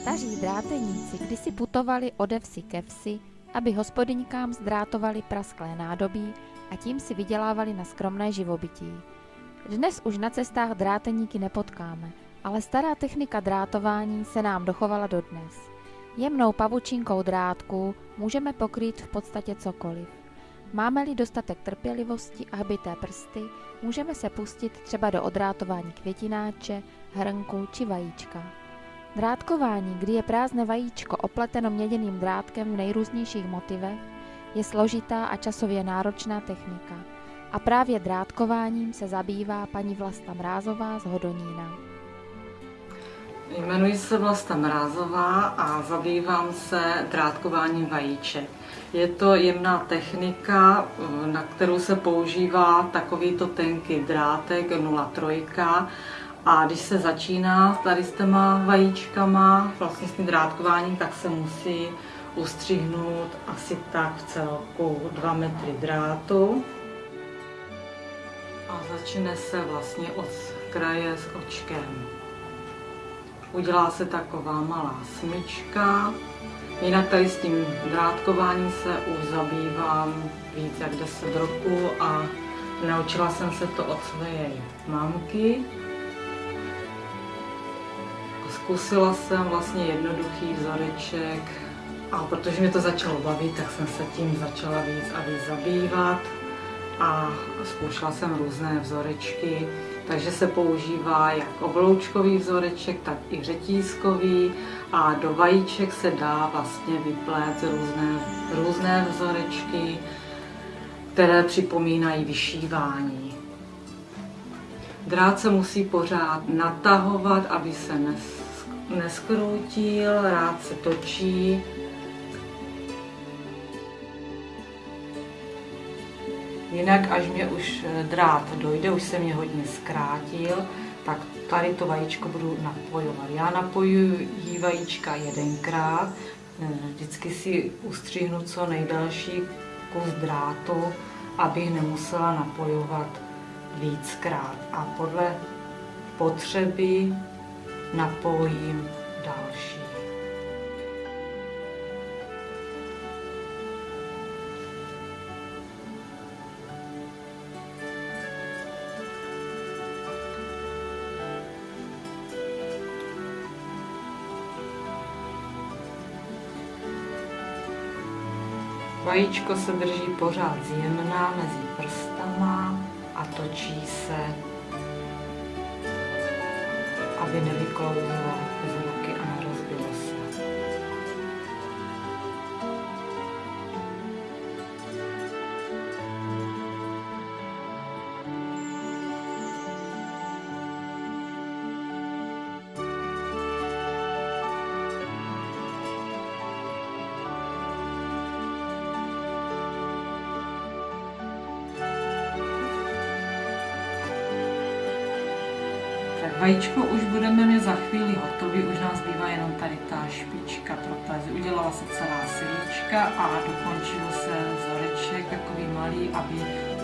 Staří dráteníci kdysi putovali ode vsi ke vsi, aby hospodyňkám zdrátovali prasklé nádobí a tím si vydělávali na skromné živobytí. Dnes už na cestách dráteníky nepotkáme, ale stará technika drátování se nám dochovala dodnes. Jemnou pavučinkou drátku můžeme pokrýt v podstatě cokoliv. Máme-li dostatek trpělivosti a hbité prsty, můžeme se pustit třeba do odrátování květináče, hrnku či vajíčka. Drátkování, kdy je prázdné vajíčko opleteno měděným drátkem v nejrůznějších motivech, je složitá a časově náročná technika. A právě drátkováním se zabývá paní Vlasta Mrázová z Hodonína. Jmenuji se Vlasta Mrázová a zabývám se drátkováním vajíček. Je to jemná technika, na kterou se používá takovýto tenký drátek 0,3 a když se začíná tady s těma vajíčkama, vlastně s tím drátkováním, tak se musí ustřihnout asi tak v celku 2 metry drátu. A začne se vlastně od kraje s očkem. Udělá se taková malá smyčka. Jinak tady s tím drátkováním se už zabývám víc jak 10 roku a naučila jsem se to od své mamky. Zkusila jsem vlastně jednoduchý vzoreček a protože mě to začalo bavit, tak jsem se tím začala víc a víc zabývat a zkoušela jsem různé vzorečky, takže se používá jak obloučkový vzoreček, tak i řetízkový a do vajíček se dá vlastně vyplét různé, různé vzorečky, které připomínají vyšívání. Drát se musí pořád natahovat, aby se nes, neskroutil, rád se točí. Jinak, až mě už drát dojde, už se mě hodně zkrátil, tak tady to vajíčko budu napojovat. Já napojuji vajíčka jedenkrát, vždycky si ustřihnu co nejdelší kus drátu, abych nemusela napojovat víckrát. A podle potřeby napojím další. Vajíčko se drží pořád zjemná mezi prstama a točí se aby nevyklouzlo Tak vajíčko už budeme mít za chvíli hotový, už nás zbývá jenom tady ta špička protézy. Udělala se celá silička a dokončil se vzoreček takový malý, aby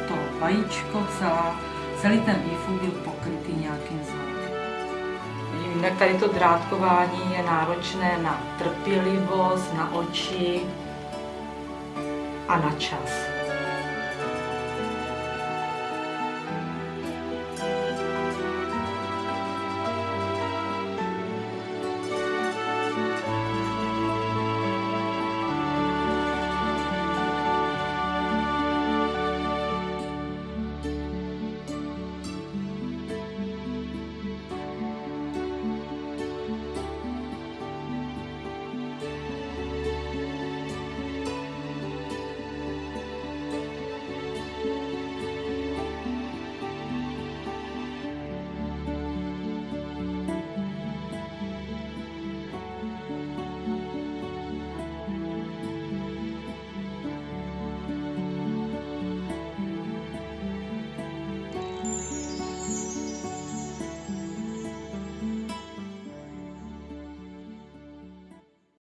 to vajíčko, celá, celý ten výfuk byl pokrytý nějakým vzorem. Jinak tady to drátkování je náročné na trpělivost, na oči a na čas.